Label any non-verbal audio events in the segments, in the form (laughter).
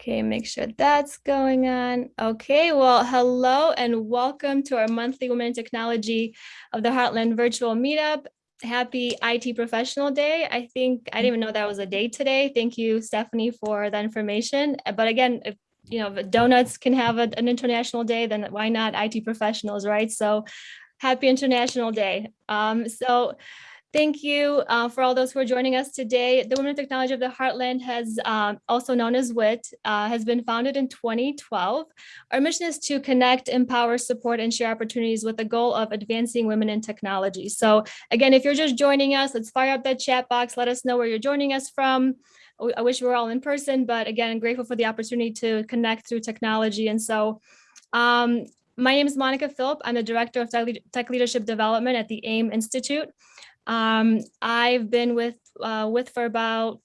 Okay, make sure that's going on. Okay, well, hello and welcome to our monthly Women in Technology of the Heartland virtual meetup. Happy IT Professional Day. I think I didn't even know that was a day today. Thank you, Stephanie, for the information. But again, if you know, donuts can have a, an international day, then why not IT professionals, right? So happy International Day. Um, so Thank you uh, for all those who are joining us today. The Women in Technology of the Heartland has um, also known as WIT, uh, has been founded in 2012. Our mission is to connect, empower, support, and share opportunities with the goal of advancing women in technology. So again, if you're just joining us, let's fire up that chat box. Let us know where you're joining us from. I wish we were all in person, but again, grateful for the opportunity to connect through technology. And so um, my name is Monica Philp. I'm the Director of Tech Leadership Development at the AIM Institute. Um, I've been with uh, with for about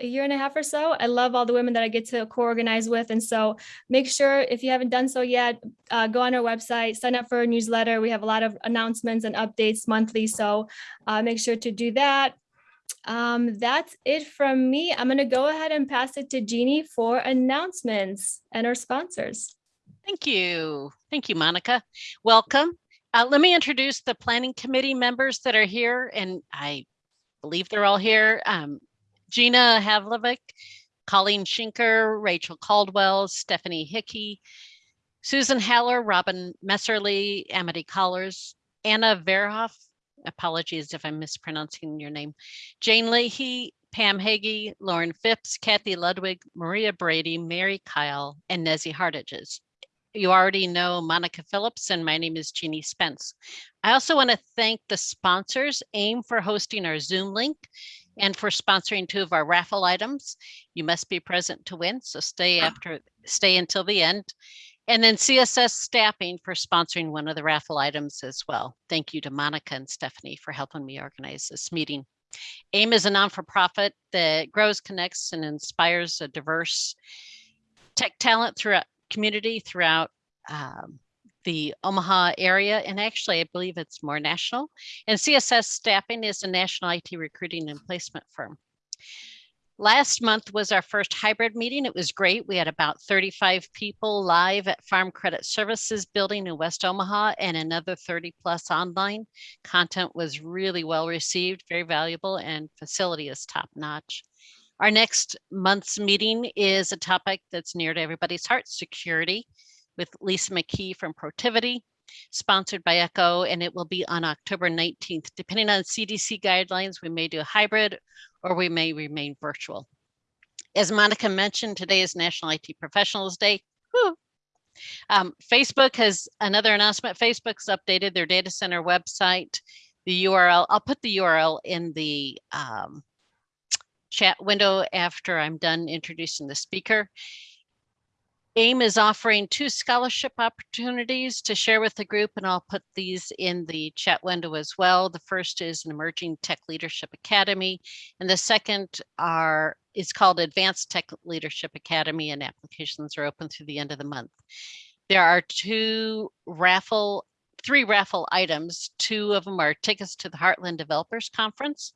a year and a half or so. I love all the women that I get to co-organize with. And so make sure if you haven't done so yet, uh, go on our website, sign up for a newsletter. We have a lot of announcements and updates monthly. So uh, make sure to do that. Um, that's it from me. I'm going to go ahead and pass it to Jeannie for announcements and our sponsors. Thank you. Thank you, Monica. Welcome. Uh, let me introduce the planning committee members that are here, and I believe they're all here. Um, Gina Havlovic, Colleen Schinker, Rachel Caldwell, Stephanie Hickey, Susan Haller, Robin Messerly, Amity Collars, Anna Verhoff, apologies if I'm mispronouncing your name, Jane Leahy, Pam Hagee, Lauren Phipps, Kathy Ludwig, Maria Brady, Mary Kyle, and Nezzy Hartages you already know Monica Phillips and my name is Jeannie Spence. I also want to thank the sponsors, AIM for hosting our Zoom link and for sponsoring two of our raffle items. You must be present to win, so stay ah. after, stay until the end. And then CSS Staffing for sponsoring one of the raffle items as well. Thank you to Monica and Stephanie for helping me organize this meeting. AIM is a non-for-profit that grows, connects, and inspires a diverse tech talent throughout community throughout um, the Omaha area, and actually, I believe it's more national. And CSS Staffing is a national IT recruiting and placement firm. Last month was our first hybrid meeting. It was great. We had about 35 people live at Farm Credit Services building in West Omaha and another 30 plus online. Content was really well received, very valuable, and facility is top notch. Our next month's meeting is a topic that's near to everybody's heart, security, with Lisa McKee from Protiviti, sponsored by ECHO, and it will be on October 19th. Depending on CDC guidelines, we may do a hybrid or we may remain virtual. As Monica mentioned, today is National IT Professionals Day. Um, Facebook has another announcement. Facebook's updated their data center website. The URL, I'll put the URL in the um, chat window after I'm done introducing the speaker. AIM is offering two scholarship opportunities to share with the group, and I'll put these in the chat window as well. The first is an Emerging Tech Leadership Academy, and the second are is called Advanced Tech Leadership Academy, and applications are open through the end of the month. There are two raffle, three raffle items. Two of them are tickets to the Heartland Developers Conference,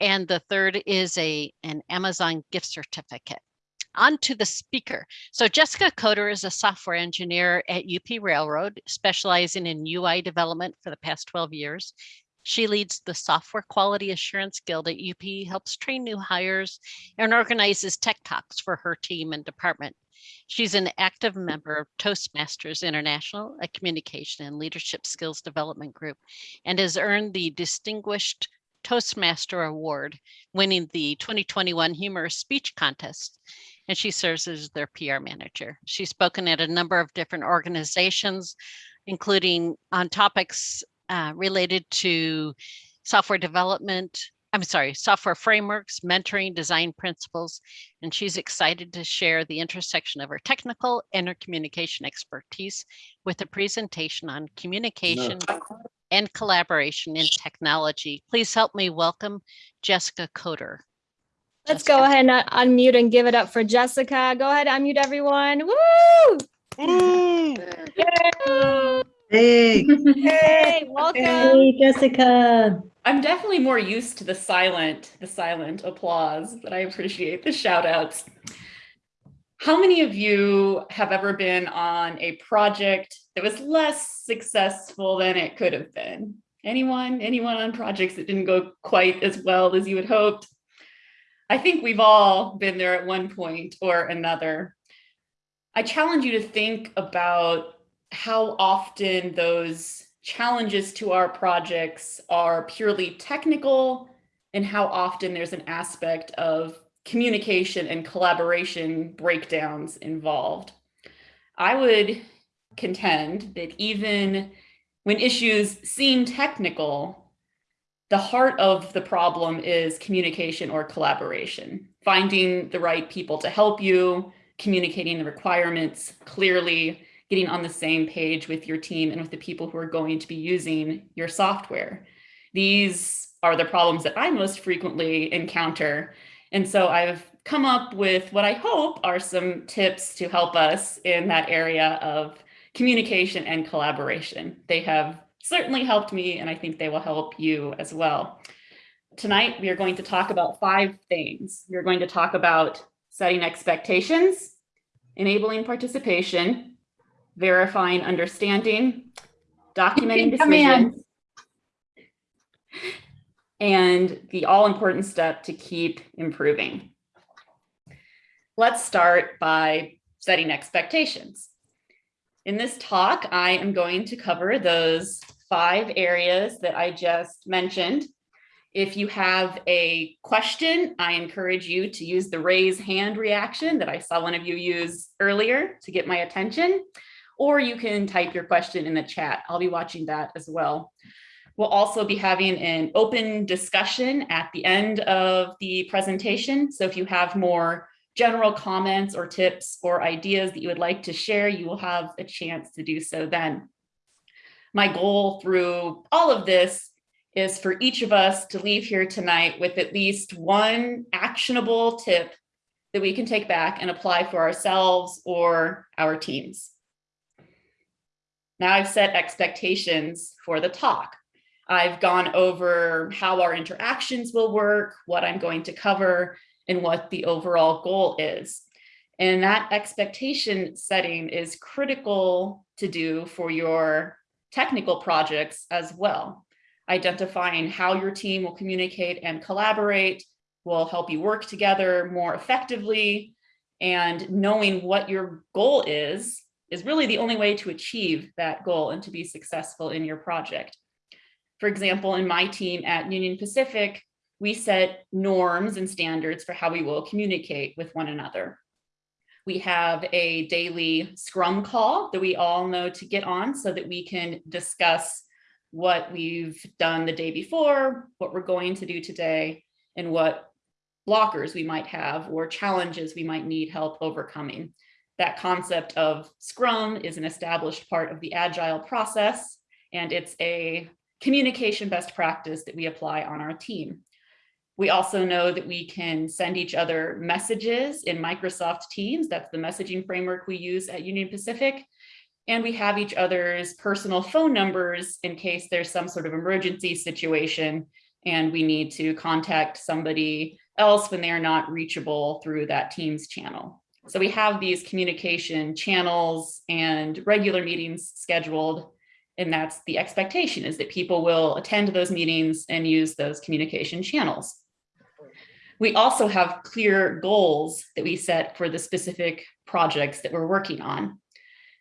and the third is a an Amazon gift certificate. On to the speaker. So Jessica Coder is a software engineer at UP Railroad, specializing in UI development for the past 12 years. She leads the Software Quality Assurance Guild at UP, helps train new hires, and organizes tech talks for her team and department. She's an active member of Toastmasters International, a communication and leadership skills development group, and has earned the Distinguished Toastmaster Award, winning the 2021 Humorous Speech Contest. And she serves as their PR manager. She's spoken at a number of different organizations, including on topics uh, related to software development, I'm sorry, software frameworks, mentoring, design principles, and she's excited to share the intersection of her technical and her communication expertise with a presentation on communication no and collaboration in technology. Please help me welcome Jessica Coder. Let's Jessica. go ahead and uh, unmute and give it up for Jessica. Go ahead, unmute everyone. Woo! Hey. Hey. (laughs) Hey, welcome. Hey, Jessica. I'm definitely more used to the silent, the silent applause, but I appreciate the shout outs. How many of you have ever been on a project that was less successful than it could have been? Anyone? Anyone on projects that didn't go quite as well as you had hoped? I think we've all been there at one point or another. I challenge you to think about how often those challenges to our projects are purely technical and how often there's an aspect of communication and collaboration breakdowns involved. I would contend that even when issues seem technical, the heart of the problem is communication or collaboration, finding the right people to help you, communicating the requirements clearly, getting on the same page with your team and with the people who are going to be using your software. These are the problems that I most frequently encounter. And so I've come up with what I hope are some tips to help us in that area of communication and collaboration. They have certainly helped me, and I think they will help you as well. Tonight, we are going to talk about five things. We're going to talk about setting expectations, enabling participation, verifying understanding, documenting decisions, and the all-important step to keep improving. Let's start by setting expectations. In this talk, I am going to cover those five areas that I just mentioned. If you have a question, I encourage you to use the raise hand reaction that I saw one of you use earlier to get my attention, or you can type your question in the chat. I'll be watching that as well. We'll also be having an open discussion at the end of the presentation. So if you have more general comments or tips or ideas that you would like to share, you will have a chance to do so then. My goal through all of this is for each of us to leave here tonight with at least one actionable tip that we can take back and apply for ourselves or our teams. Now I've set expectations for the talk. I've gone over how our interactions will work, what I'm going to cover, and what the overall goal is. And that expectation setting is critical to do for your technical projects as well. Identifying how your team will communicate and collaborate will help you work together more effectively. And knowing what your goal is, is really the only way to achieve that goal and to be successful in your project. For example, in my team at Union Pacific, we set norms and standards for how we will communicate with one another. We have a daily scrum call that we all know to get on so that we can discuss what we've done the day before, what we're going to do today, and what blockers we might have or challenges we might need help overcoming. That concept of Scrum is an established part of the Agile process, and it's a communication best practice that we apply on our team. We also know that we can send each other messages in Microsoft Teams. That's the messaging framework we use at Union Pacific. And we have each other's personal phone numbers in case there's some sort of emergency situation and we need to contact somebody else when they're not reachable through that Teams channel. So we have these communication channels and regular meetings scheduled. And that's the expectation is that people will attend those meetings and use those communication channels. We also have clear goals that we set for the specific projects that we're working on.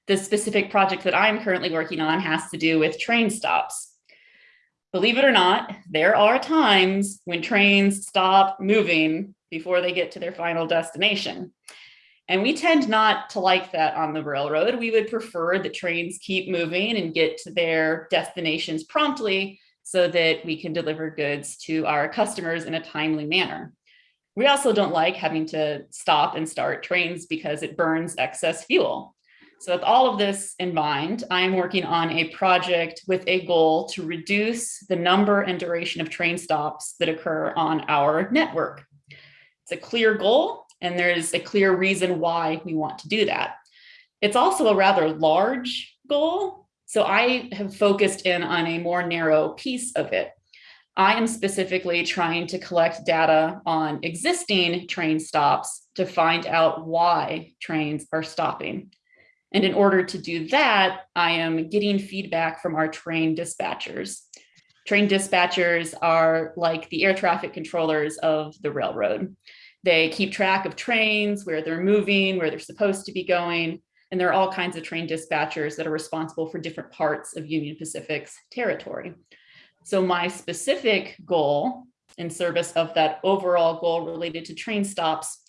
The specific project that I'm currently working on has to do with train stops. Believe it or not, there are times when trains stop moving before they get to their final destination. And we tend not to like that on the railroad. We would prefer that trains keep moving and get to their destinations promptly so that we can deliver goods to our customers in a timely manner. We also don't like having to stop and start trains because it burns excess fuel. So with all of this in mind, I'm working on a project with a goal to reduce the number and duration of train stops that occur on our network. It's a clear goal and there's a clear reason why we want to do that. It's also a rather large goal. So I have focused in on a more narrow piece of it. I am specifically trying to collect data on existing train stops to find out why trains are stopping. And in order to do that, I am getting feedback from our train dispatchers. Train dispatchers are like the air traffic controllers of the railroad. They keep track of trains, where they're moving, where they're supposed to be going, and there are all kinds of train dispatchers that are responsible for different parts of Union Pacific's territory. So my specific goal in service of that overall goal related to train stops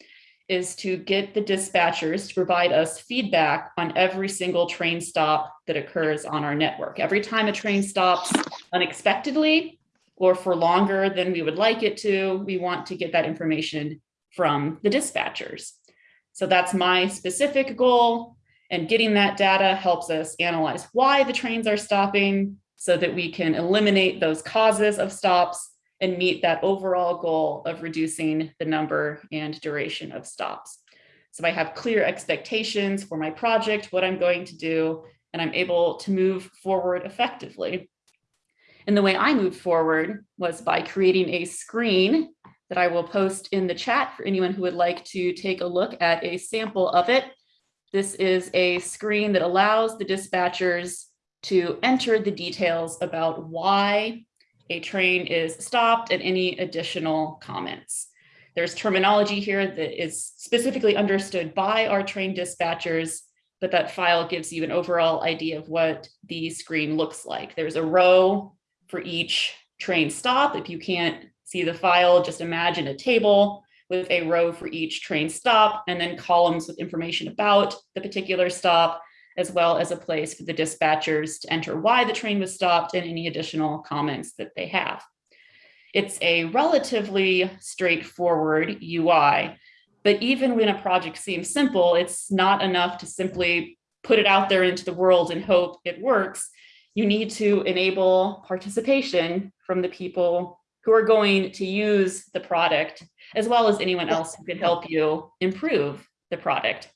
is to get the dispatchers to provide us feedback on every single train stop that occurs on our network. Every time a train stops unexpectedly or for longer than we would like it to, we want to get that information from the dispatchers. So that's my specific goal. And getting that data helps us analyze why the trains are stopping so that we can eliminate those causes of stops and meet that overall goal of reducing the number and duration of stops. So I have clear expectations for my project, what I'm going to do, and I'm able to move forward effectively. And the way I moved forward was by creating a screen that I will post in the chat for anyone who would like to take a look at a sample of it. This is a screen that allows the dispatchers to enter the details about why a train is stopped and any additional comments. There's terminology here that is specifically understood by our train dispatchers, but that file gives you an overall idea of what the screen looks like. There's a row for each train stop. If you can't see the file, just imagine a table with a row for each train stop and then columns with information about the particular stop as well as a place for the dispatchers to enter why the train was stopped and any additional comments that they have. It's a relatively straightforward UI, but even when a project seems simple, it's not enough to simply put it out there into the world and hope it works. You need to enable participation from the people who are going to use the product, as well as anyone else who can help you improve the product.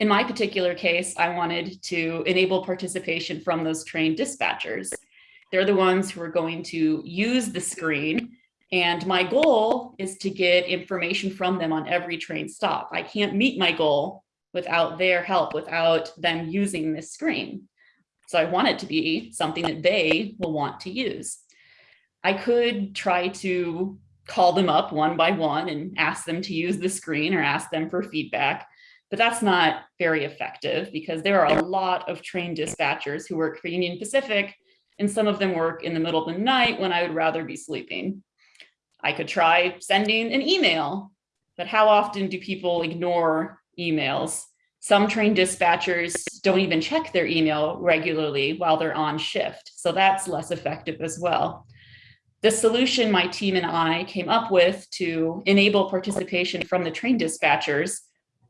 In my particular case, I wanted to enable participation from those trained dispatchers. They're the ones who are going to use the screen. And my goal is to get information from them on every train stop. I can't meet my goal without their help, without them using this screen. So I want it to be something that they will want to use. I could try to call them up one by one and ask them to use the screen or ask them for feedback. But that's not very effective because there are a lot of trained dispatchers who work for Union Pacific, and some of them work in the middle of the night when I would rather be sleeping. I could try sending an email, but how often do people ignore emails? Some trained dispatchers don't even check their email regularly while they're on shift, so that's less effective as well. The solution my team and I came up with to enable participation from the train dispatchers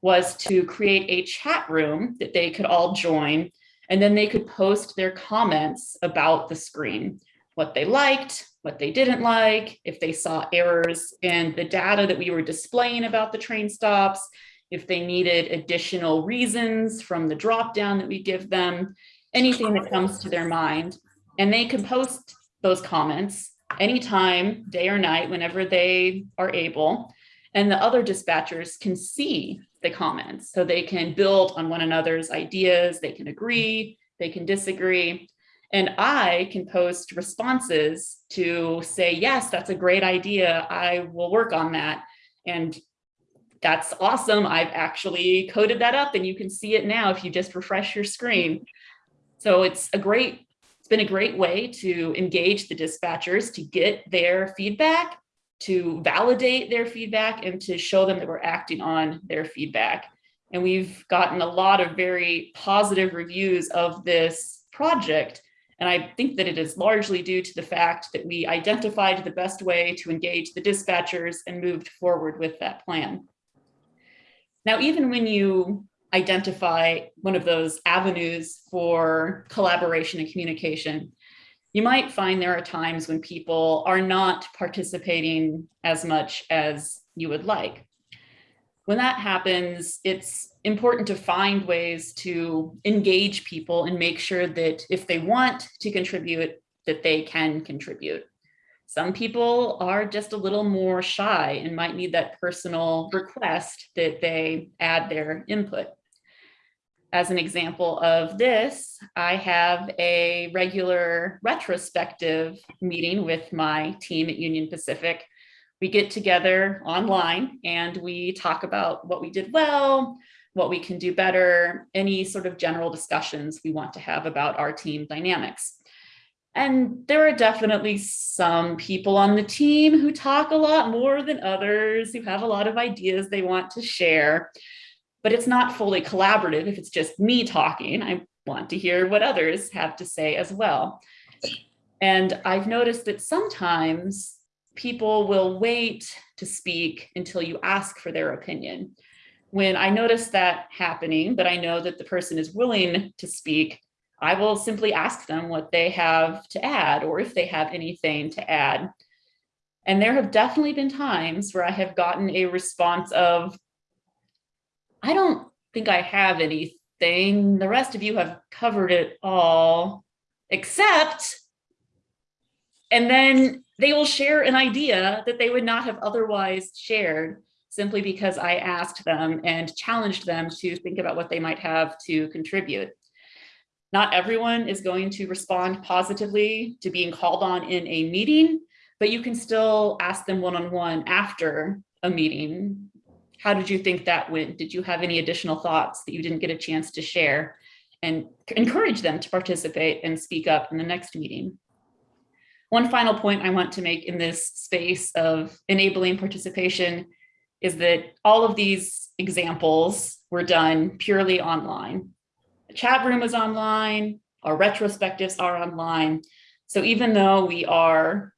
was to create a chat room that they could all join, and then they could post their comments about the screen, what they liked, what they didn't like, if they saw errors in the data that we were displaying about the train stops, if they needed additional reasons from the dropdown that we give them, anything that comes to their mind. And they can post those comments anytime, day or night, whenever they are able. And the other dispatchers can see the comments. So they can build on one another's ideas, they can agree, they can disagree. And I can post responses to say, yes, that's a great idea. I will work on that. And that's awesome. I've actually coded that up and you can see it now if you just refresh your screen. So it's a great, it's been a great way to engage the dispatchers to get their feedback to validate their feedback and to show them that we're acting on their feedback. And we've gotten a lot of very positive reviews of this project. And I think that it is largely due to the fact that we identified the best way to engage the dispatchers and moved forward with that plan. Now, even when you identify one of those avenues for collaboration and communication, you might find there are times when people are not participating as much as you would like. When that happens, it's important to find ways to engage people and make sure that if they want to contribute, that they can contribute. Some people are just a little more shy and might need that personal request that they add their input. As an example of this, I have a regular retrospective meeting with my team at Union Pacific. We get together online and we talk about what we did well, what we can do better, any sort of general discussions we want to have about our team dynamics. And there are definitely some people on the team who talk a lot more than others, who have a lot of ideas they want to share. But it's not fully collaborative if it's just me talking. I want to hear what others have to say as well. And I've noticed that sometimes people will wait to speak until you ask for their opinion. When I notice that happening, but I know that the person is willing to speak, I will simply ask them what they have to add or if they have anything to add. And there have definitely been times where I have gotten a response of, I don't think I have anything. The rest of you have covered it all, except, and then they will share an idea that they would not have otherwise shared simply because I asked them and challenged them to think about what they might have to contribute. Not everyone is going to respond positively to being called on in a meeting, but you can still ask them one-on-one after a meeting. How did you think that went? Did you have any additional thoughts that you didn't get a chance to share? And encourage them to participate and speak up in the next meeting. One final point I want to make in this space of enabling participation is that all of these examples were done purely online. The chat room is online, our retrospectives are online. So even though we are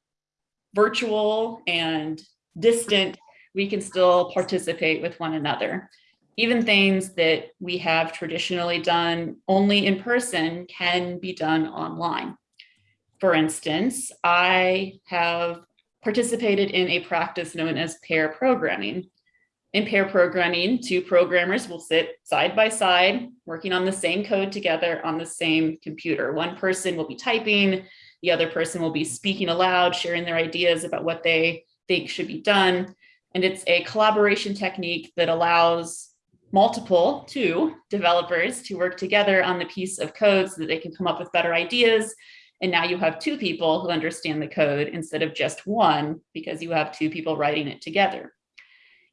virtual and distant, we can still participate with one another. Even things that we have traditionally done only in person can be done online. For instance, I have participated in a practice known as pair programming. In pair programming, two programmers will sit side by side, working on the same code together on the same computer. One person will be typing, the other person will be speaking aloud, sharing their ideas about what they think should be done. And it's a collaboration technique that allows multiple, two developers to work together on the piece of code so that they can come up with better ideas and now you have two people who understand the code instead of just one because you have two people writing it together.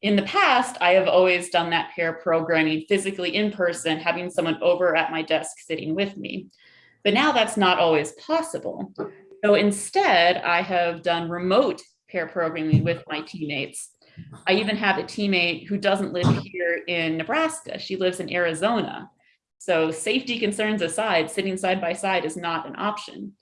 In the past, I have always done that pair programming physically in person, having someone over at my desk sitting with me. But now that's not always possible. So instead, I have done remote pair programming with my teammates. I even have a teammate who doesn't live here in Nebraska. She lives in Arizona. So safety concerns aside, sitting side by side is not an option.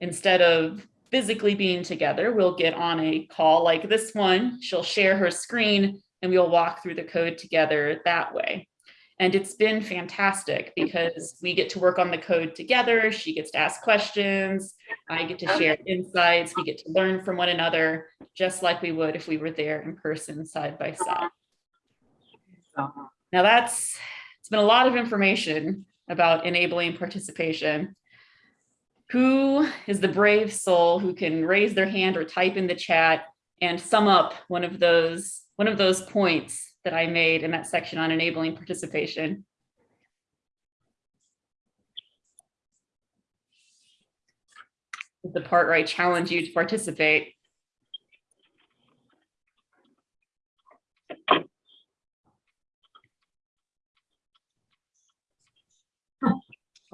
Instead of physically being together, we'll get on a call like this one. She'll share her screen and we'll walk through the code together that way. And it's been fantastic because we get to work on the code together. She gets to ask questions. I get to share insights. We get to learn from one another, just like we would if we were there in person side by side. Now that's, it's been a lot of information about enabling participation. Who is the brave soul who can raise their hand or type in the chat and sum up one of those one of those points that I made in that section on enabling participation? The part where I challenge you to participate.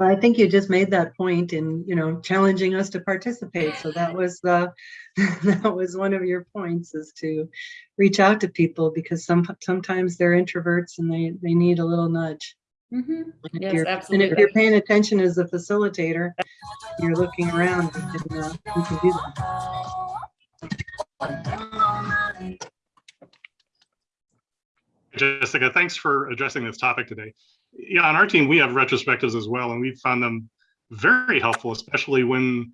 Well, I think you just made that point in, you know, challenging us to participate. So that was the, (laughs) that was one of your points is to reach out to people because some, sometimes they're introverts and they, they need a little nudge. Mhm. And if Yes, you're- And if you're paying attention as a facilitator, you're looking around, you can, uh, you can do that. Jessica, thanks for addressing this topic today. Yeah, on our team, we have retrospectives as well, and we've found them very helpful, especially when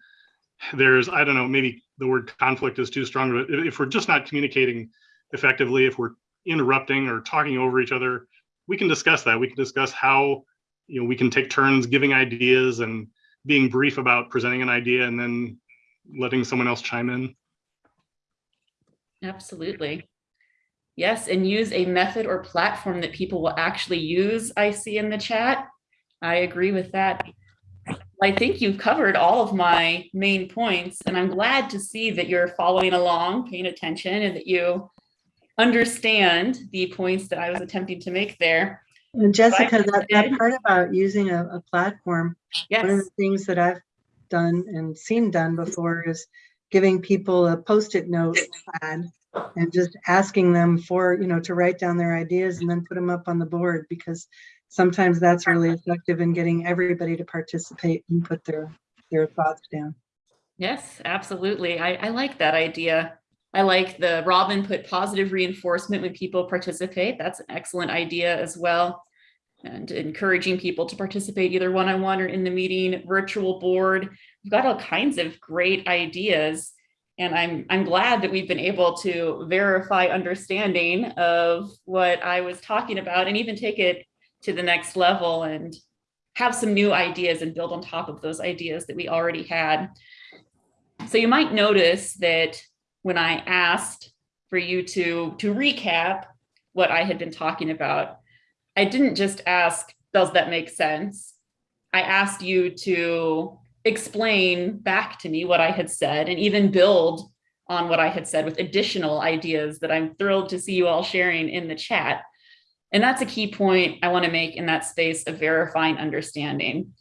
there's, I don't know, maybe the word conflict is too strong, but if if we're just not communicating effectively, if we're interrupting or talking over each other, we can discuss that. We can discuss how, you know, we can take turns giving ideas and being brief about presenting an idea and then letting someone else chime in. Absolutely. Yes, and use a method or platform that people will actually use, I see in the chat. I agree with that. I think you've covered all of my main points, and I'm glad to see that you're following along, paying attention, and that you understand the points that I was attempting to make there. And Jessica, that, that part about using a, a platform, one of the things that I've done and seen done before is giving people a post-it note pad and just asking them for, you know, to write down their ideas and then put them up on the board because sometimes that's really effective in getting everybody to participate and put their, their thoughts down. yes, absolutely. I, I like that idea. I like the Robin put positive reinforcement when people participate. That's an excellent idea as well. And encouraging people to participate either one-on-one or in the meeting, virtual board. We've got all kinds of great ideas. And I'm, I'm glad that we've been able to verify understanding of what I was talking about and even take it to the next level and have some new ideas and build on top of those ideas that we already had. So you might notice that when I asked for you to, to recap what I had been talking about, I didn't just ask, does that make sense? I asked you to explain back to me what I had said and even build on what I had said with additional ideas that I'm thrilled to see you all sharing in the chat. And that's a key point I want to make in that space of verifying understanding.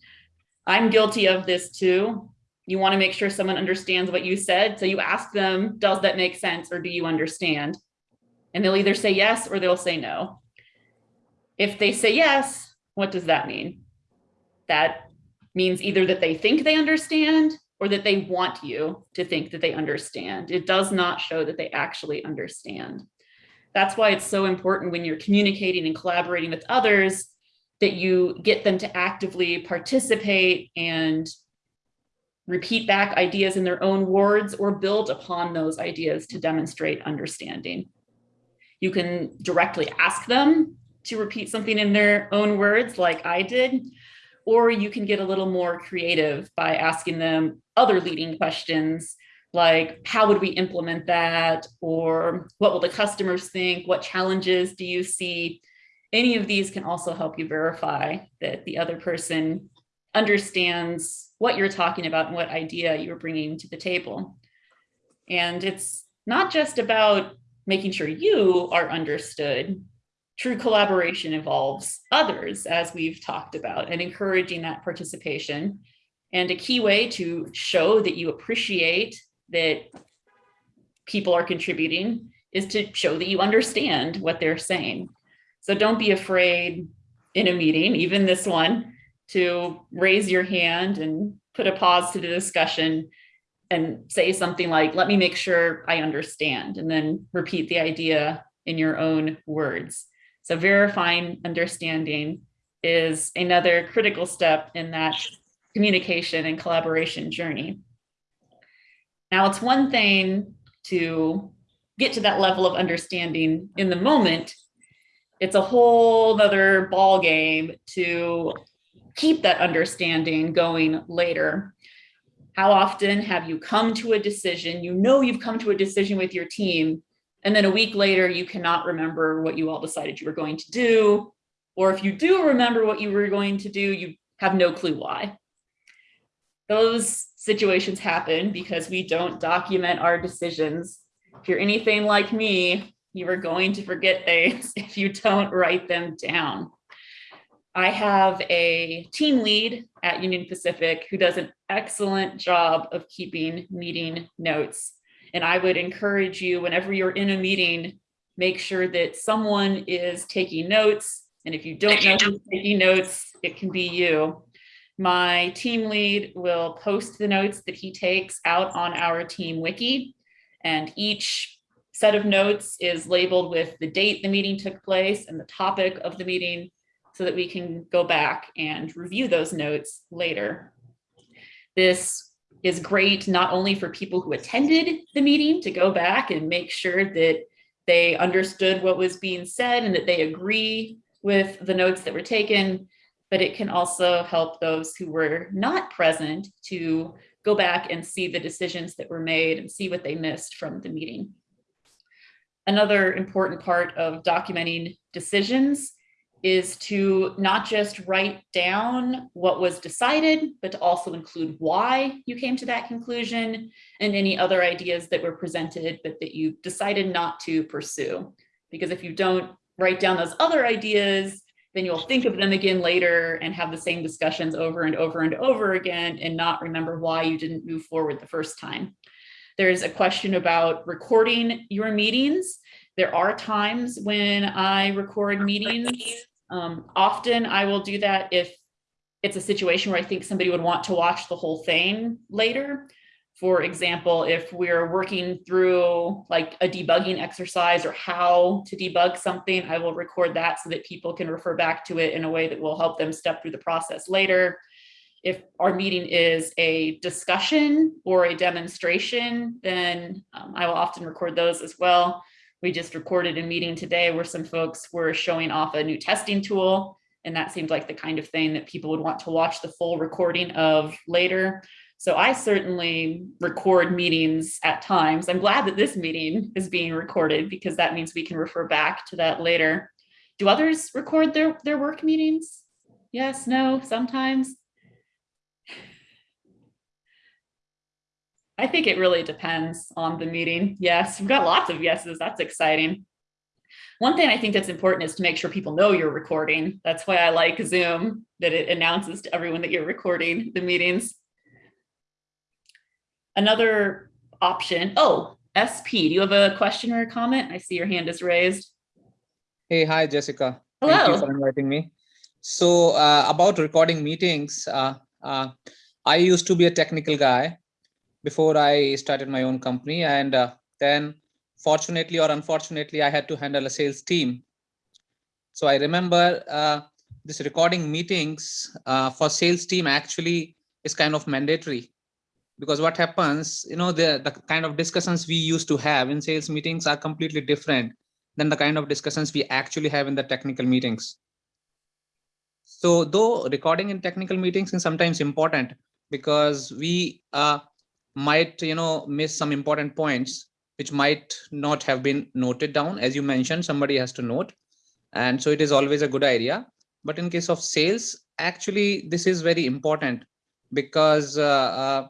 I'm guilty of this too. You want to make sure someone understands what you said. So you ask them, does that make sense or do you understand? And they'll either say yes or they'll say no. If they say yes, what does that mean? That means either that they think they understand or that they want you to think that they understand. It does not show that they actually understand. That's why it's so important when you're communicating and collaborating with others that you get them to actively participate and repeat back ideas in their own words or build upon those ideas to demonstrate understanding. You can directly ask them to repeat something in their own words like I did, or you can get a little more creative by asking them other leading questions like how would we implement that? Or what will the customers think? What challenges do you see? Any of these can also help you verify that the other person understands what you're talking about and what idea you're bringing to the table. And it's not just about making sure you are understood true collaboration involves others as we've talked about and encouraging that participation and a key way to show that you appreciate that people are contributing is to show that you understand what they're saying. So don't be afraid in a meeting, even this one, to raise your hand and put a pause to the discussion and say something like, let me make sure I understand, and then repeat the idea in your own words. So verifying understanding is another critical step in that communication and collaboration journey. Now, it's one thing to get to that level of understanding in the moment. It's a whole other ball game to keep that understanding going later. How often have you come to a decision? You know you've come to a decision with your team, and then a week later, you cannot remember what you all decided you were going to do. Or if you do remember what you were going to do, you have no clue why. Those situations happen because we don't document our decisions. If you're anything like me, you are going to forget things (laughs) if you don't write them down. I have a team lead at Union Pacific who does an excellent job of keeping meeting notes. And I would encourage you, whenever you're in a meeting, make sure that someone is taking notes. And if you don't know who's taking notes, it can be you. My team lead will post the notes that he takes out on our team wiki. And each set of notes is labeled with the date the meeting took place and the topic of the meeting so that we can go back and review those notes later. This is great not only for people who attended the meeting to go back and make sure that they understood what was being said and that they agree with the notes that were taken, but it can also help those who were not present to go back and see the decisions that were made and see what they missed from the meeting. Another important part of documenting decisions is to not just write down what was decided, but to also include why you came to that conclusion and any other ideas that were presented, but that you decided not to pursue. Because if you don't write down those other ideas, then you'll think of them again later and have the same discussions over and over and over again and not remember why you didn't move forward the first time. There's a question about recording your meetings. There are times when I record meetings. Um, often I will do that if it's a situation where I think somebody would want to watch the whole thing later. For example, if we're working through like a debugging exercise or how to debug something, I will record that so that people can refer back to it in a way that will help them step through the process later. If our meeting is a discussion or a demonstration, then um, I will often record those as well. We just recorded a meeting today where some folks were showing off a new testing tool. And that seemed like the kind of thing that people would want to watch the full recording of later. So I certainly record meetings at times. I'm glad that this meeting is being recorded because that means we can refer back to that later. Do others record their, their work meetings? Yes, no, sometimes. I think it really depends on the meeting. Yes, we've got lots of yeses. That's exciting. One thing I think that's important is to make sure people know you're recording. That's why I like Zoom, that it announces to everyone that you're recording the meetings. Another option, oh, SP, do you have a question or a comment? I see your hand is raised. Hey, hi, Jessica. Hello. Thank you for inviting me. So uh, about recording meetings, uh, uh, I used to be a technical guy before I started my own company. And uh, then fortunately or unfortunately, I had to handle a sales team. So I remember uh, this recording meetings uh, for sales team actually is kind of mandatory because what happens, you know, the, the kind of discussions we used to have in sales meetings are completely different than the kind of discussions we actually have in the technical meetings. So though recording in technical meetings is sometimes important because we uh, might, you know, miss some important points which might not have been noted down. As you mentioned, somebody has to note. And so it is always a good idea. But in case of sales, actually, this is very important because uh, uh,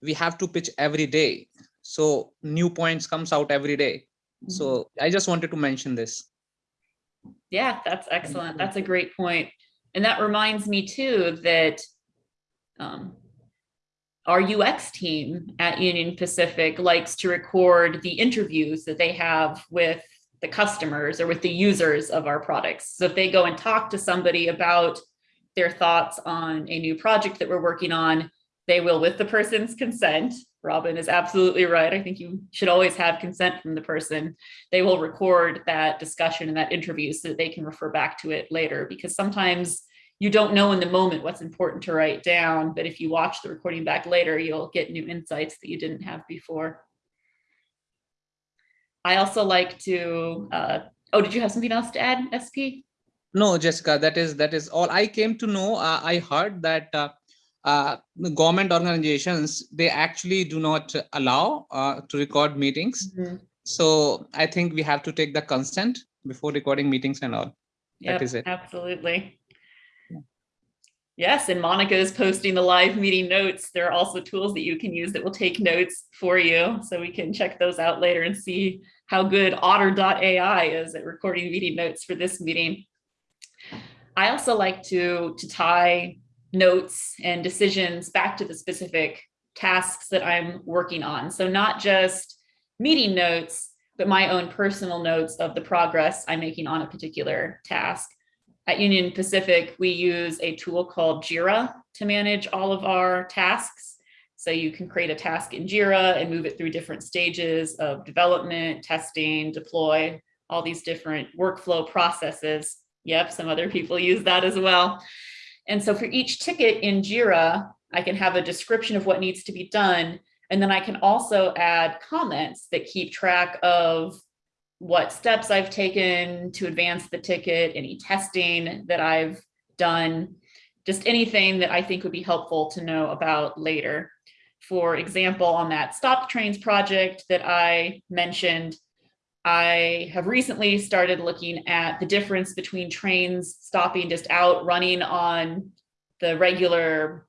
we have to pitch every day. So new points comes out every day. So I just wanted to mention this. Yeah, that's excellent. That's a great. And that reminds me too that um, our UX team at Union Pacific likes to record the interviews that they have with the customers or with the users of our products. So if they go and talk to somebody about their thoughts on a new project that we're working on, they will, with the person's consent, Robin is absolutely right. I think you should always have consent from the person. They will record that discussion and that interview so that they can refer back to it later because sometimes you don't know in the moment what's important to write down, but if you watch the recording back later, you'll get new insights that you didn't have before. I also like to, uh, oh, did you have something else to add, SP? No, Jessica, that is that is all. I came to know. Uh, I heard that uh, uh, government organizations they actually do not allow uh, to record meetings. So I think we have to take the consent before recording meetings and all. Yep, is it. Absolutely. Yes, and Monica is posting the live meeting notes. There are also tools that you can use that will take notes for you. So we can check those out later and see how good otter.ai is at recording meeting notes for this meeting. I also like to, to tie notes and decisions back to the specific tasks that I'm working on. So not just meeting notes, but my own personal notes of the progress I'm making on a particular task. At Union Pacific, we use a tool called Jira to manage all of our tasks. So you can create a task in Jira and move it through different stages of development, testing, deploy, all these different workflow processes. Yep, some other people use that as well. And so for each ticket in Jira, I can have a description of what needs to be done. And then I can also add comments that keep track of what steps I've taken to advance the ticket, any testing that I've done, just anything that I think would be helpful to know about later. For example, on that stop trains project that I mentioned, I have recently started looking at the difference between trains stopping just out running on the regular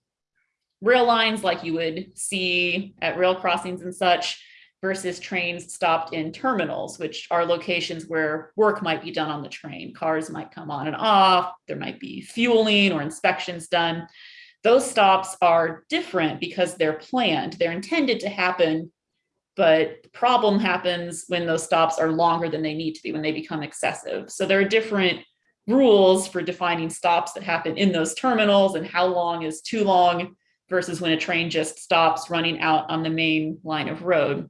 rail lines like you would see at rail crossings and such versus trains stopped in terminals, which are locations where work might be done on the train. Cars might come on and off, there might be fueling or inspections done. Those stops are different because they're planned. They're intended to happen, but the problem happens when those stops are longer than they need to be, when they become excessive. So there are different rules for defining stops that happen in those terminals and how long is too long versus when a train just stops running out on the main line of road.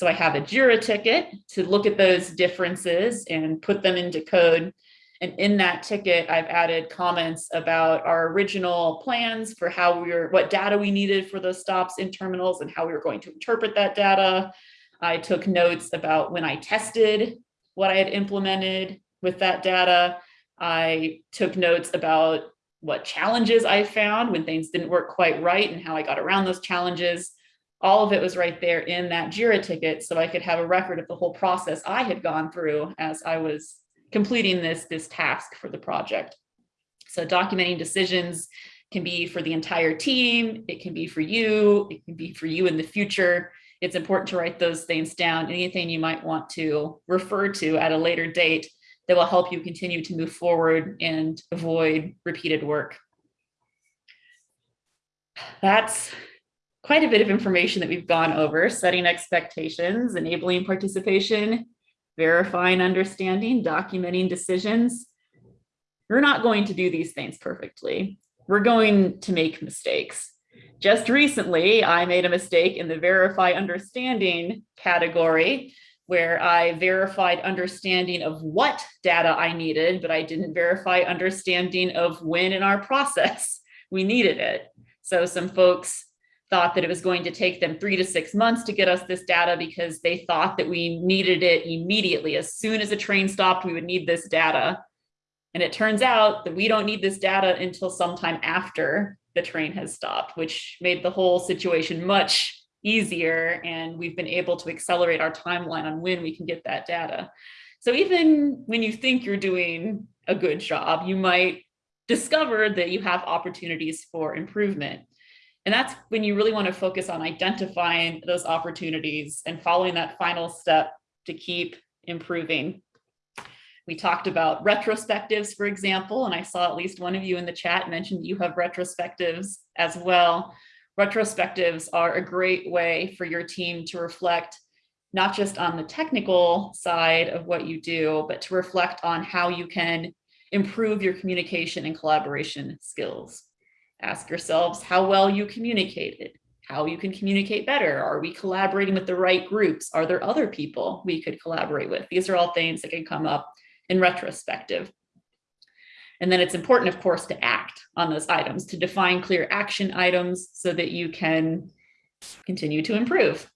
So I have a JIRA ticket to look at those differences and put them into code. And in that ticket, I've added comments about our original plans for how we were, what data we needed for those stops in terminals and how we were going to interpret that data. I took notes about when I tested what I had implemented with that data. I took notes about what challenges I found when things didn't work quite right and how I got around those challenges. All of it was right there in that JIRA ticket so I could have a record of the whole process I had gone through as I was completing this, this task for the project. So documenting decisions can be for the entire team, it can be for you, it can be for you in the future. It's important to write those things down, anything you might want to refer to at a later date that will help you continue to move forward and avoid repeated work. That's quite a bit of information that we've gone over, setting expectations, enabling participation, verifying understanding, documenting decisions. We're not going to do these things perfectly. We're going to make mistakes. Just recently, I made a mistake in the verify understanding category where I verified understanding of what data I needed, but I didn't verify understanding of when in our process we needed it. So some folks thought that it was going to take them three to six months to get us this data because they thought that we needed it immediately. As soon as a train stopped, we would need this data. And it turns out that we don't need this data until sometime after the train has stopped, which made the whole situation much easier and we've been able to accelerate our timeline on when we can get that data. So even when you think you're doing a good job, you might discover that you have opportunities for improvement. And that's when you really want to focus on identifying those opportunities and following that final step to keep improving. We talked about retrospectives, for example, and I saw at least one of you in the chat mentioned you have retrospectives as well retrospectives are a great way for your team to reflect not just on the technical side of what you do, but to reflect on how you can improve your communication and collaboration skills. Ask yourselves how well you communicated, how you can communicate better. Are we collaborating with the right groups? Are there other people we could collaborate with? These are all things that can come up in retrospective. And then it's important, of course, to act on those items, to define clear action items so that you can continue to improve.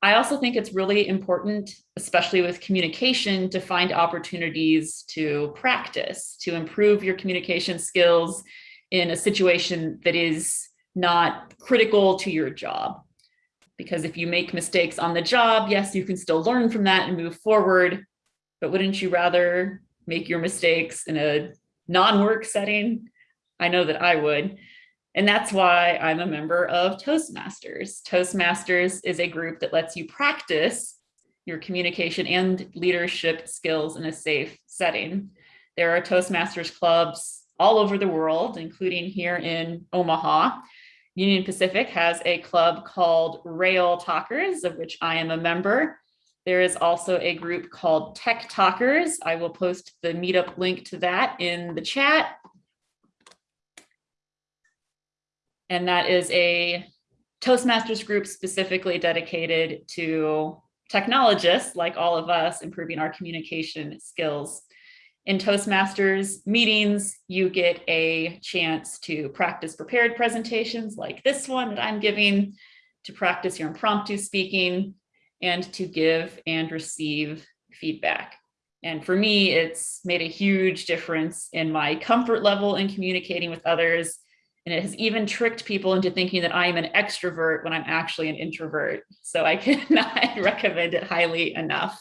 I also think it's really important, especially with communication, to find opportunities to practice, to improve your communication skills in a situation that is not critical to your job. Because if you make mistakes on the job, yes, you can still learn from that and move forward, but wouldn't you rather make your mistakes in a non-work setting, I know that I would. And that's why I'm a member of Toastmasters. Toastmasters is a group that lets you practice your communication and leadership skills in a safe setting. There are Toastmasters clubs all over the world, including here in Omaha. Union Pacific has a club called Rail Talkers, of which I am a member. There is also a group called Tech Talkers. I will post the meetup link to that in the chat. And that is a Toastmasters group specifically dedicated to technologists like all of us improving our communication skills. In Toastmasters meetings, you get a chance to practice prepared presentations like this one that I'm giving, to practice your impromptu speaking, and to give and receive feedback. And for me, it's made a huge difference in my comfort level in communicating with others. And it has even tricked people into thinking that I am an extrovert when I'm actually an introvert. So I (laughs) cannot (laughs) recommend it highly enough.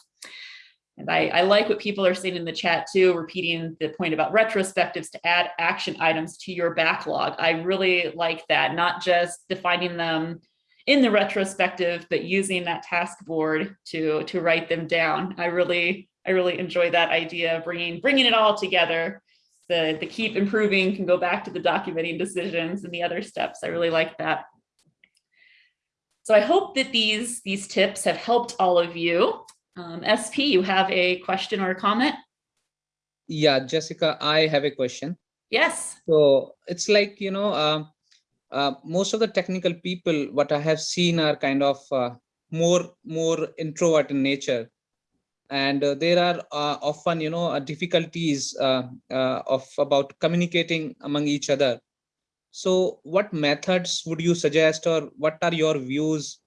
And I, I like what people are saying in the chat too, repeating the point about retrospectives to add action items to your backlog. I really like that, not just defining them in the retrospective, but using that task board to, to write them down. I really, I really enjoy that idea of bringing, bringing it all together. The, the keep improving can go back to the documenting decisions and the other steps. I really like that. So I hope that these, these tips have helped all of you. Um, SP, you have a question or a comment? Yeah, Jessica, I have a question. Yes. So it's like, you know, um, uh, most of the technical people, what I have seen are kind of uh, more, more introvert in nature. And uh, there are uh, often, you know, uh, difficulties uh, uh, of about communicating among each other. So what methods would you suggest or what are your views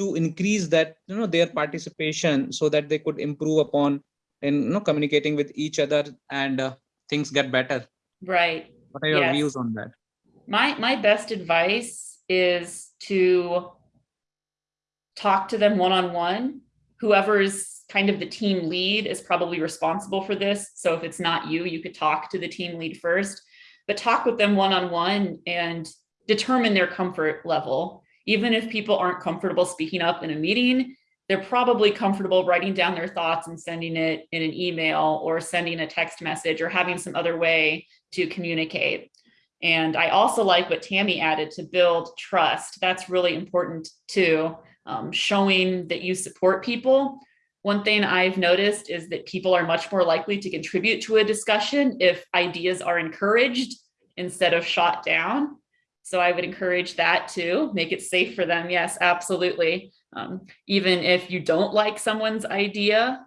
to increase that, you know, their participation so that they could improve upon in, you know, communicating with each other and uh, things get better? Right. What are your Yes. views on that? My, my best advice is to talk to them one-on-one. Whoever is kind of the team lead is probably responsible for this. So if it's not you, you could talk to the team lead first, but talk with them one-on-one and determine their comfort level. Even if people aren't comfortable speaking up in a meeting, they're probably comfortable writing down their thoughts and sending it in an email or sending a text message or having some other way to communicate. And I also like what Tammy added to build trust. That's really important too. Um, showing that you support people. One thing I've noticed is that people are much more likely to contribute to a discussion if ideas are encouraged instead of shot down. So I would encourage that too, make it safe for them. Yes, absolutely. Um, even if you don't like someone's idea,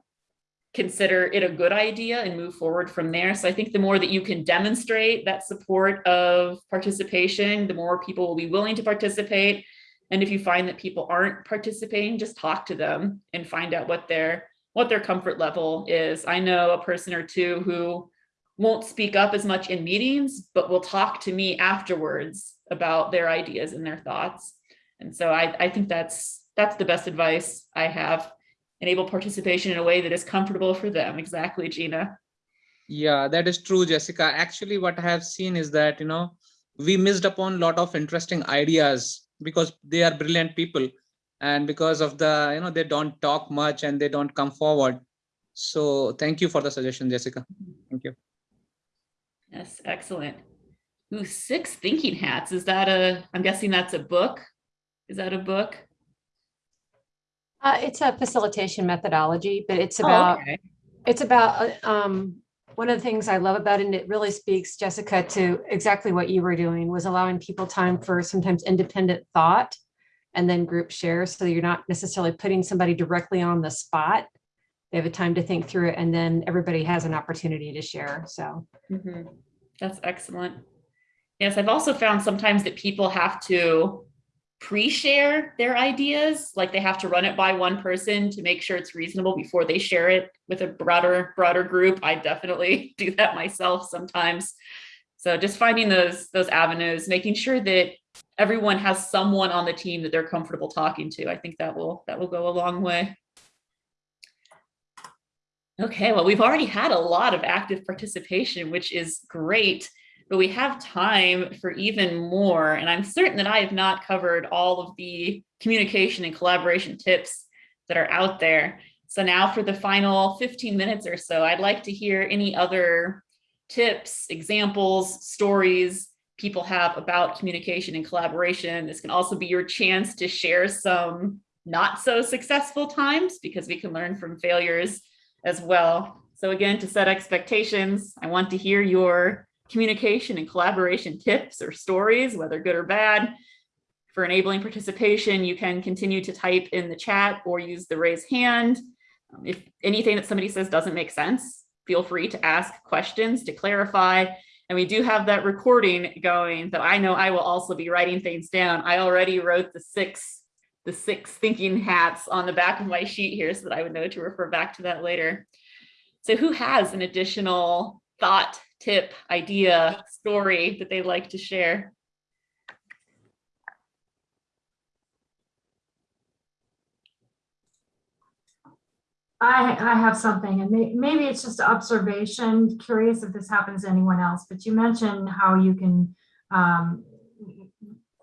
consider it a good idea and move forward from there. So I think the more that you can demonstrate that support of participation, the more people will be willing to participate. And if you find that people aren't participating, just talk to them and find out what their what their comfort level is. I know a person or two who won't speak up as much in meetings, but will talk to me afterwards about their ideas and their thoughts. And so I, I think that's that's the best advice I have enable participation in a way that is comfortable for them. Exactly, Gina. Yeah, that is true, Jessica. Actually, what I have seen is that, you know, we missed upon a lot of interesting ideas because they are brilliant people. And because of the, you know, they don't talk much and they don't come forward. So thank you for the suggestion, Jessica. Thank you. Yes, excellent. Ooh, six thinking hats. Is that a, I'm guessing that's a book? Is that a book? Uh, it's a facilitation methodology, but it's Oh, about, okay. it's about, uh, um, one of the things I love about it, and it really speaks, Jessica, to exactly what you were doing, was allowing people time for sometimes independent thought and then group share, so you're not necessarily putting somebody directly on the spot. They have a time to think through it, and then everybody has an opportunity to share, so. Mhm. That's excellent. Yes, I've also found sometimes that people have to pre-share their ideas, like they have to run it by one person to make sure it's reasonable before they share it with a broader, broader group. I definitely (laughs) do that myself sometimes. So just finding those, those avenues, making sure that everyone has someone on the team that they're comfortable talking to. I think that will, that will go a long way. Okay, well, we've already had a lot of active participation, which is great, but we have time for even more. And I'm certain that I have not covered all of the communication and collaboration tips that are out there. So now for the final 15 minutes or so, I'd like to hear any other tips, examples, stories people have about communication and collaboration. This can also be your chance to share some not so successful times because we can learn from failures as well. So again, to set expectations, I want to hear your communication and collaboration tips or stories, whether good or bad. For enabling participation, you can continue to type in the chat or use the raise hand. Um, If anything that somebody says doesn't make sense, feel free to ask questions to clarify. And we do have that recording going that I know I will also be writing things down. I already wrote the six the six thinking hats on the back of my sheet here so that I would know to refer back to that later. So who has an additional thought, tip, idea, story that they'd like to share? I, I have something and may, maybe it's just observation, curious if this happens to anyone else, but you mentioned how you can um,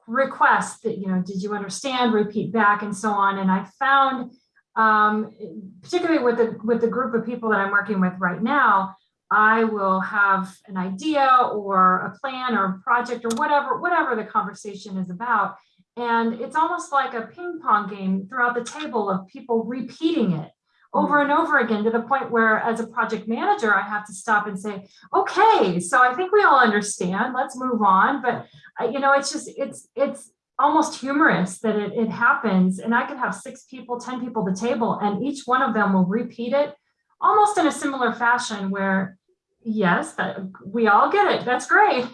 request that, you know, did you understand, repeat back and so on. And I found, um, particularly with the, with the group of people that I'm working with right now, I will have an idea or a plan or a project or whatever, whatever the conversation is about. And it's almost like a ping pong game throughout the table of people repeating it over and over again to the point where as a project manager, I have to stop and say, okay, so I think we all understand, let's move on. But uh, you know, it's just, it's, it's almost humorous that it, it happens. And I could have six people, 10 people at the table and each one of them will repeat it almost in a similar fashion where, yes, that we all get it. That's great.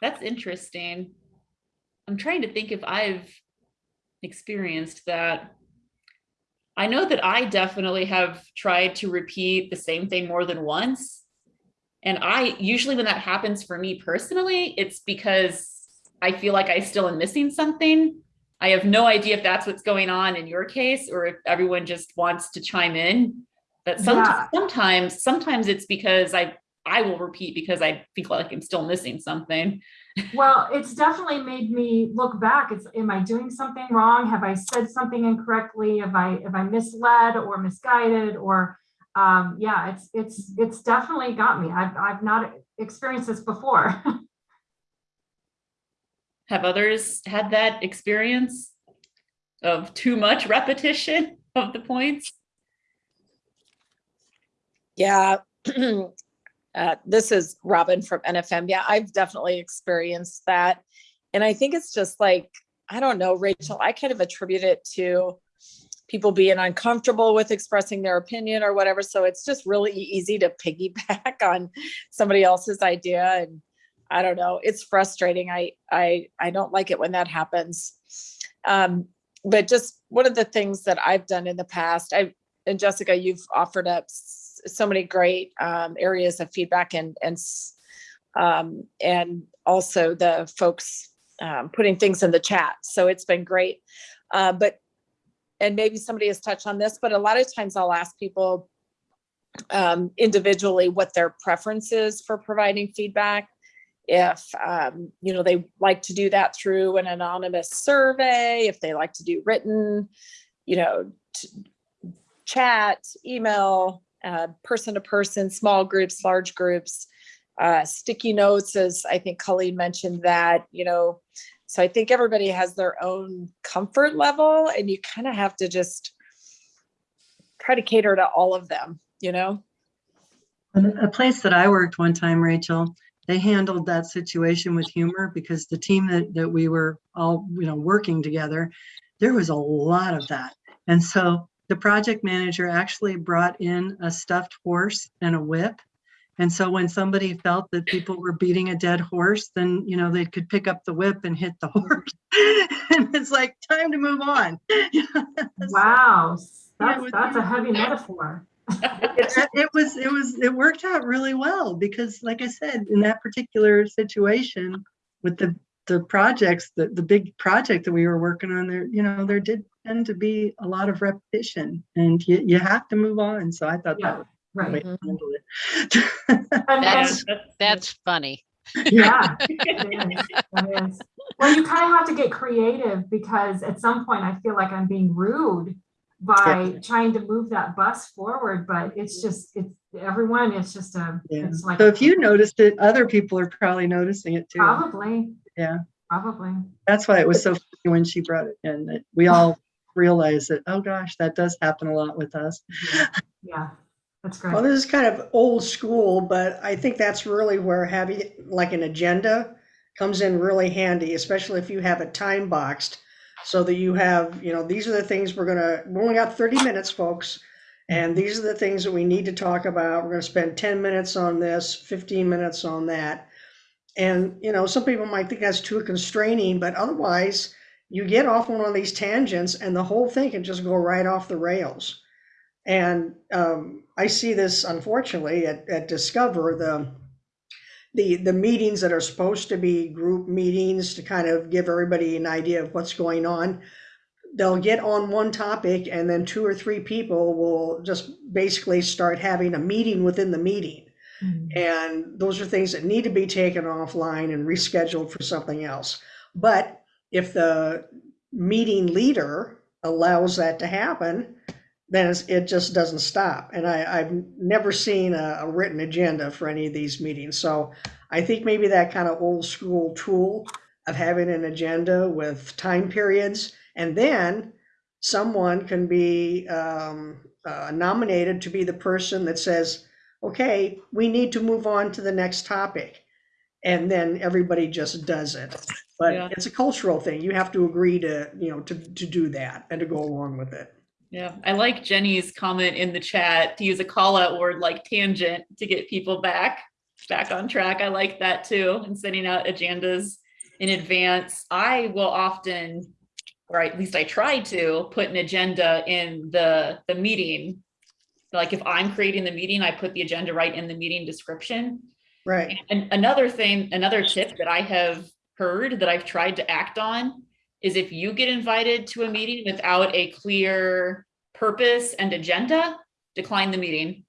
That's interesting. I'm trying to think if I've experienced that. I know that I definitely have tried to repeat the same thing more than once. And I usually when that happens for me personally, it's because I feel like I still am missing something. I have no idea if that's what's going on in your case or if everyone just wants to chime in. But some, Yeah. sometimes, sometimes it's because I I will repeat because I feel like I'm still missing something. Well, it's definitely made me look back. It's, am I doing something wrong? Have I said something incorrectly? Have I, have I misled or misguided or, um, yeah, it's, it's, it's definitely got me. I've, I've not experienced this before. (laughs) Have others had that experience of too much repetition of the points? Yeah. (clears throat) Uh, this is Robin from NFM. Yeah, I've definitely experienced that. And I think it's just like, I don't know, Rachel, I kind of attribute it to people being uncomfortable with expressing their opinion or whatever. So it's just really easy to piggyback (laughs) on somebody else's idea. And I don't know, it's frustrating. I I I don't like it when that happens. Um, but just one of the things that I've done in the past, I and Jessica, you've offered up so many great um, areas of feedback and and um, and also the folks um, putting things in the chat. So it's been great. Uh, but and maybe somebody has touched on this, but a lot of times I'll ask people um, individually what their preference is for providing feedback. If um, you know they like to do that through an anonymous survey, if they like to do written, you know, chat, email, uh, person to person, small groups, large groups, uh, sticky notes, as I think Colleen mentioned that, you know. So I think everybody has their own comfort level and you kind of have to just try to cater to all of them, you know? A place that I worked one time, Rachel, they handled that situation with humor because the team that, that we were all, you know, working together, there was a lot of that. And so the project manager actually brought in a stuffed horse and a whip. And so when somebody felt that people were beating a dead horse, then, you know, they could pick up the whip and hit the (laughs) horse. And it's like, time to move on. (laughs) Wow, that's, that's a heavy metaphor. it, it was it was it worked out really well because like i said in that particular situation with the the projects the, the big project that we were working on there you know there did tend to be a lot of repetition and you, you have to move on so i thought Yeah, that was Right. to mm-hmm. handle it um, (laughs) And- and- That's, that's funny. Yeah, it is, (laughs) (laughs) it is. Well, you kind of have to get creative because at some point I feel like I'm being rude by trying to move that bus forward, but it's just, it's, everyone, it's just a, yeah. it's like. so if you noticed it other people are probably noticing it too Probably. Yeah. Probably. that's why it was so funny when she brought it in that we (laughs) all realized that oh gosh that does happen a lot with us Yeah, that's great. Well, this is kind of old school, but I think that's really where having like an agenda comes in really handy, especially if you have it time boxed. So that you have, you know, these are the things we're gonna, we only got thirty minutes, folks. And these are the things that we need to talk about. We're gonna spend ten minutes on this, fifteen minutes on that. And, you know, some people might think that's too constraining, but otherwise you get off on one of these tangents and the whole thing can just go right off the rails. And um, I see this unfortunately at, at Discover, the, the, the meetings that are supposed to be group meetings to kind of give everybody an idea of what's going on. they'll get on one topic and then two or three people will just basically start having a meeting within the meeting. And those are things that need to be taken offline and rescheduled for something else. But if the meeting leader allows that to happen, then it just doesn't stop. And I, I've never seen a, a written agenda for any of these meetings. So I think maybe that kind of old school tool of having an agenda with time periods and then someone can be um, uh, nominated to be the person that says, okay, we need to move on to the next topic. And then everybody just does it. But Yeah. it's a cultural thing. You have to agree to, you know, to, to do that and to go along with it. Yeah, I like Jenny's comment in the chat to use a call out word like tangent to get people back, back on track. I like that too, and sending out agendas in advance. I will often, or at least I try to, put an agenda in the, the meeting. Like if I'm creating the meeting, I put the agenda right in the meeting description. Right. And another thing, another tip that I have heard that I've tried to act on is if you get invited to a meeting without a clear purpose and agenda, decline the meeting.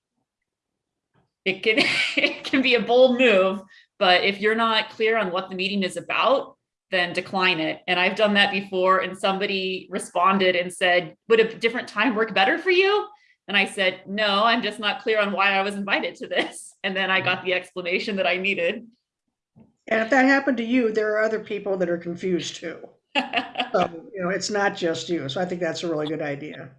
It can, (laughs) it can be a bold move, but if you're not clear on what the meeting is about, then decline it. And I've done that before and somebody responded and said, would a different time work better for you? And I said, no, I'm just not clear on why I was invited to this. (laughs) And then I got the explanation that I needed. And if that happened to you, there are other people that are confused too. (laughs) So, you know, it's not just you. So I think that's a really good idea.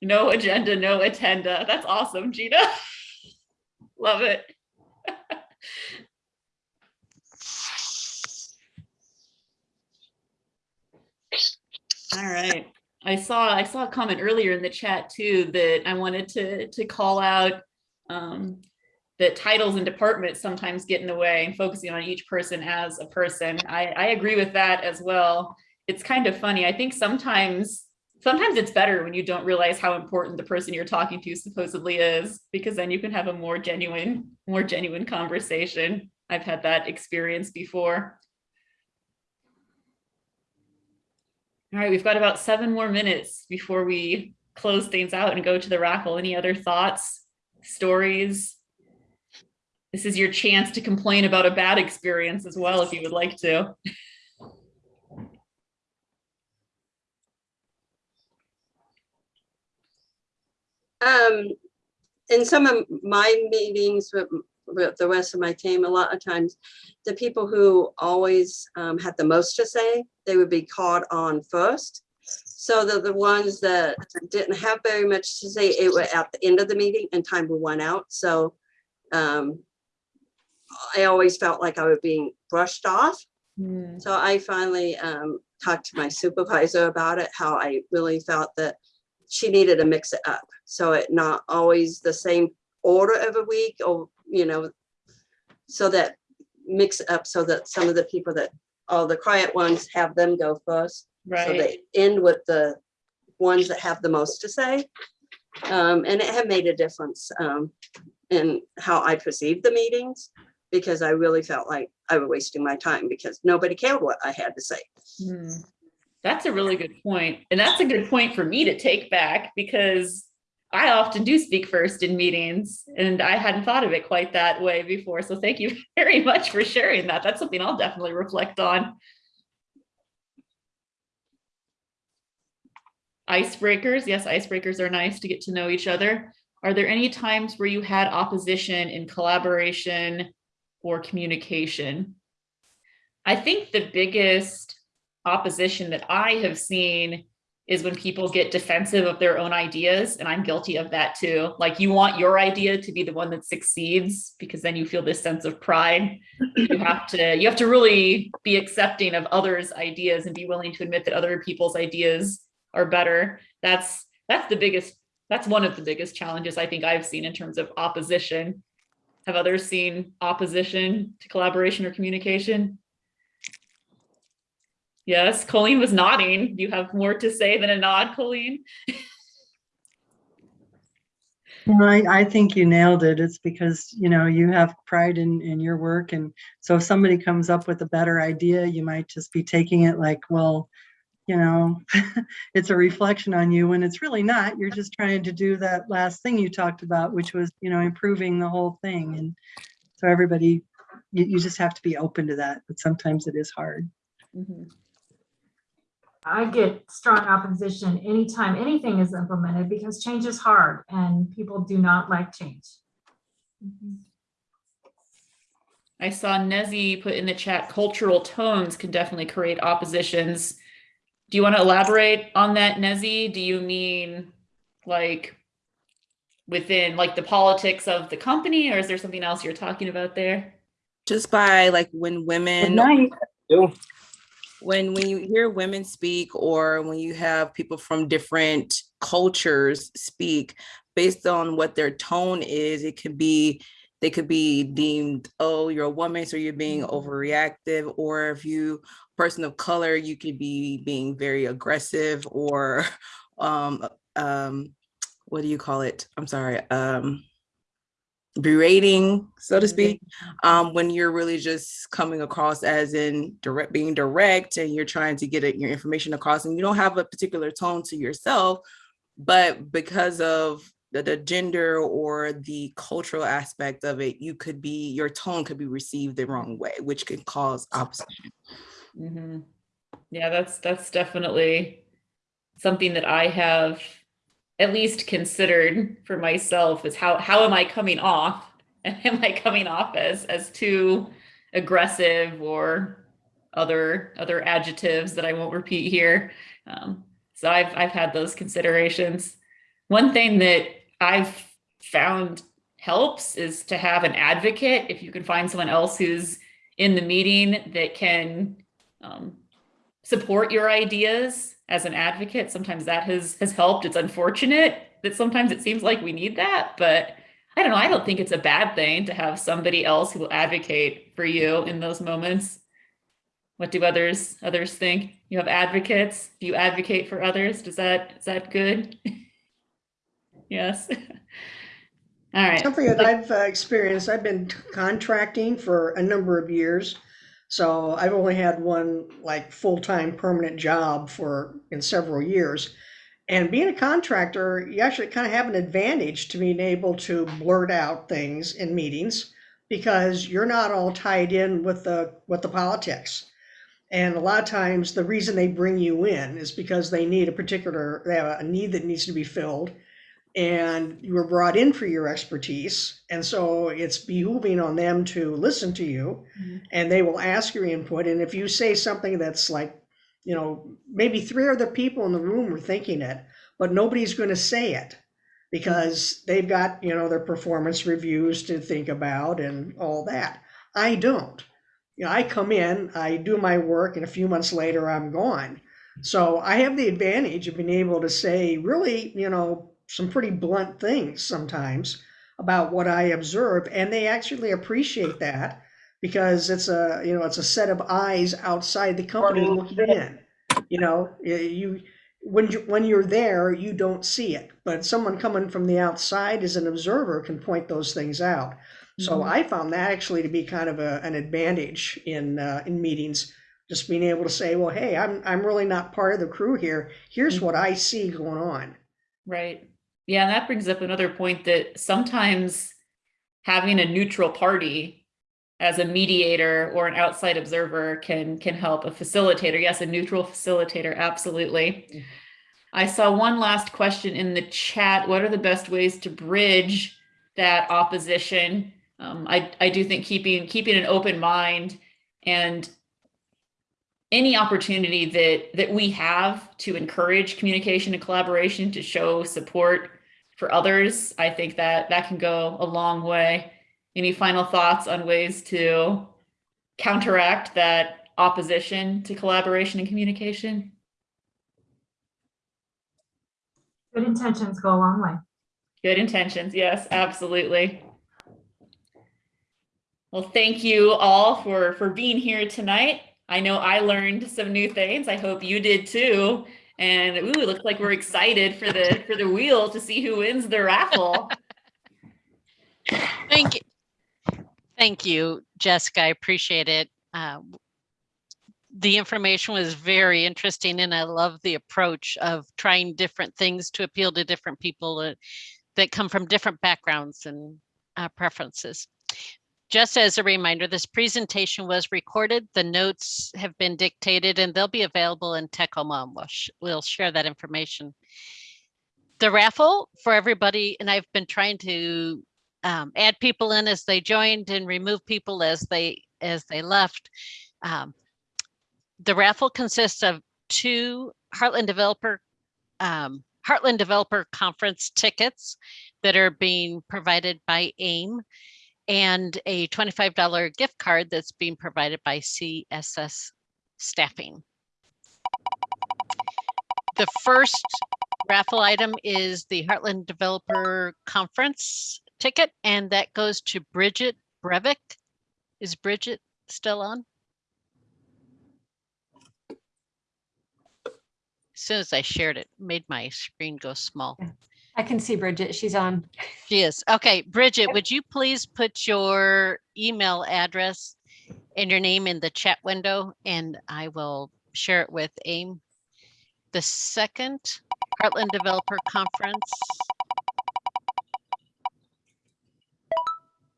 No agenda, no attenda. That's awesome, Gina. (laughs) Love it. All right. I saw I saw a comment earlier in the chat too that I wanted to to call out um, that titles and departments sometimes get in the way and focusing on each person as a person. I, I agree with that as well. It's kind of funny. I think sometimes sometimes it's better when you don't realize how important the person you're talking to supposedly is because then you can have a more genuine more genuine conversation i've had that experience before all right we've got about seven more minutes before we close things out and go to the raffle. Any other thoughts stories? This is your chance to complain about a bad experience as well if you would like to. Um, in some of my meetings with, with the rest of my team, a lot of times, the people who always um, had the most to say, they would be called on first. So the the ones that didn't have very much to say, it were at the end of the meeting and time would run out. So um, I always felt like I was being brushed off. So I finally um, talked to my supervisor about it, how I really felt that she needed to mix it up. So it not always the same order every week or, you know, so that mix it up so that some of the people that, all the quiet ones have them go first. Right. So they end with the ones that have the most to say. Um, and it had made a difference um, in how I perceived the meetings because I really felt like I was wasting my time because nobody cared what I had to say. Hmm. That's a really good point. And that's a good point for me to take back because I often do speak first in meetings and I hadn't thought of it quite that way before. So thank you (laughs) very much for sharing that. That's something I'll definitely reflect on. Icebreakers. Yes, icebreakers are nice to get to know each other. Are there any times where you had opposition in collaboration or communication? I think the biggest opposition that I have seen is when people get defensive of their own ideas, and I'm guilty of that too. Like you want your idea to be the one that succeeds because then you feel this sense of pride. You have to you have to really be accepting of others' ideas and be willing to admit that other people's ideas are better. That's that's the biggest that's one of the biggest challenges I think I've seen in terms of opposition. Have others seen opposition to collaboration or communication? Yes, Colleen was nodding. You have more to say than a nod, Colleen? No, I, I think you nailed it. It's because, you know, you have pride in, in your work. And so if somebody comes up with a better idea, you might just be taking it like, well, you know, (laughs) it's a reflection on you when it's really not. You're just trying to do that last thing you talked about, which was, you know, improving the whole thing. And so everybody, you, you just have to be open to that, but sometimes it is hard. Mhm. I get strong opposition anytime anything is implemented because change is hard and people do not like change. Mm-hmm. I saw Nezzy put in the chat, cultural tones can definitely create oppositions. Do you want to elaborate on that, Nezzy? Do you mean like within like the politics of the company, or is there something else you're talking about there? just by like when Good women night. When when you hear women speak or when you have people from different cultures speak based on what their tone is it could be they could be deemed oh you're a woman so you're being overreactive or if you person of color you could be being very aggressive or (laughs) um um what do you call it? I'm sorry um berating so to speak um, when you're really just coming across as in direct being direct and you're trying to get it, your information across and you don't have a particular tone to yourself but because of the, the gender or the cultural aspect of it you could be your tone could be received the wrong way which could cause opposition Mhm. Yeah, that's that's definitely something that I have at least considered for myself is how how am I coming off? And (laughs) am I coming off as as too aggressive or other other adjectives that I won't repeat here? Um, so I've I've had those considerations. One thing that I've found helps is to have an advocate. If you can find someone else who's in the meeting that can um, support your ideas as an advocate. Sometimes that has has helped. It's unfortunate that sometimes it seems like we need that, but I don't know. I don't think it's a bad thing to have somebody else who will advocate for you in those moments. What do others others think? You have advocates. Do you advocate for others? Does that is that good? (laughs) yes. (laughs) All right. Something that I've uh, experienced, I've been contracting for a number of years. So I've only had one like full-time permanent job for in several years. And being a contractor, you actually kind of have an advantage to being able to blurt out things in meetings because you're not all tied in with the with the politics. And a lot of times the reason they bring you in is because they need a particular they have a need that needs to be filled and you were brought in for your expertise. And so it's behooving on them to listen to you Mhm. and they will ask your input. And if you say something that's like, you know, maybe three other people in the room are thinking it, but nobody's going to say it because they've got, you know, their performance reviews to think about and all that. I don't. You know, I come in, I do my work, and a few months later, I'm gone. So I have the advantage of being able to say really, you know, some pretty blunt things sometimes about what I observe, and they actually appreciate that because it's a you know it's a set of eyes outside the company looking in. You know, you when you when you're there, you don't see it, but someone coming from the outside as an observer can point those things out. So Mhm. I found that actually to be kind of a, an advantage in uh, in meetings, just being able to say, well, hey, I'm I'm really not part of the crew here. Here's what I see going on. Right. Yeah, and that brings up another point that sometimes having a neutral party as a mediator or an outside observer can can help a facilitator. Yes, a neutral facilitator, absolutely. I saw one last question in the chat. What are the best ways to bridge that opposition? Um, I I do think keeping keeping an open mind and any opportunity that that we have to encourage communication and collaboration to show support for others i think that that can go a long way. Any final thoughts on ways to counteract that opposition to collaboration and communication? Good intentions go a long way. good intentions yes absolutely. Well thank you all for for being here tonight. I know i learned some new things. I hope you did too and ooh, it looks like we're excited for the for the wheel to see who wins the raffle (laughs) Thank you. Thank you, Jessica. I appreciate it. Uh, the information was very interesting and I love the approach of trying different things to appeal to different people that, that come from different backgrounds and uh, preferences. Just as a reminder, this presentation was recorded. The notes have been dictated and they'll be available in Tacoma. We'll, sh- we'll share that information. The raffle for everybody, and I've been trying to um, add people in as they joined and remove people as they as they left. Um, the raffle consists of two Heartland Developer um, Heartland Developer Conference tickets that are being provided by AIM and a $25 gift card that's being provided by CSS Staffing. The first raffle item is the Heartland Developer Conference ticket, and that goes to Bridget Brevik. Is Bridget still on? As soon as I shared it, made my screen go small. I can see Bridget. She's on. She is. Okay, Bridget, would you please put your email address and your name in the chat window and I will share it with AIM. The second Heartland Developer Conference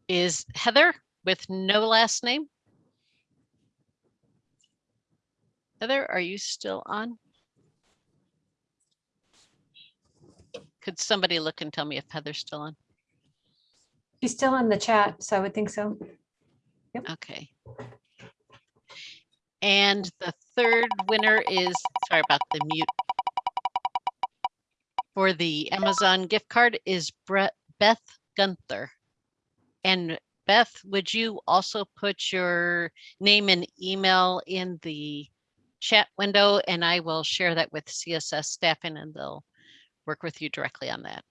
is Heather with no last name. Heather, are you still on? Could somebody look and tell me if Heather's still on? She's still in the chat, so I would think so. Yep. Okay. And the third winner is, sorry about the mute. For the Amazon gift card is Brett, Beth Gunther. And Beth, would you also put your name and email in the chat window and I will share that with CSS staffing and they'll work with you directly on that.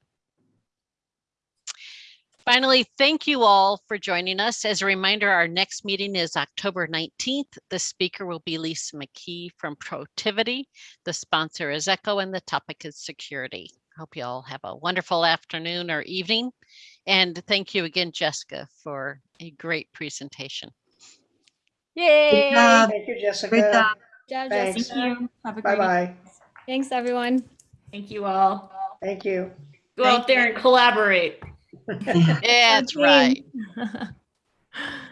Finally, thank you all for joining us. As a reminder, our next meeting is October 19th. The speaker will be Lisa McKee from Protiviti. The sponsor is Echo and the topic is security. Hope you all have a wonderful afternoon or evening. And thank you again, Jessica, for a great presentation. Yay! Thank you, Jessica. Great job, Thanks. Jessica. you. Have a great Bye-bye. Thanks, everyone. Thank you all. Thank you. Go out there and collaborate. (laughs) yeah, That's right. right. (laughs)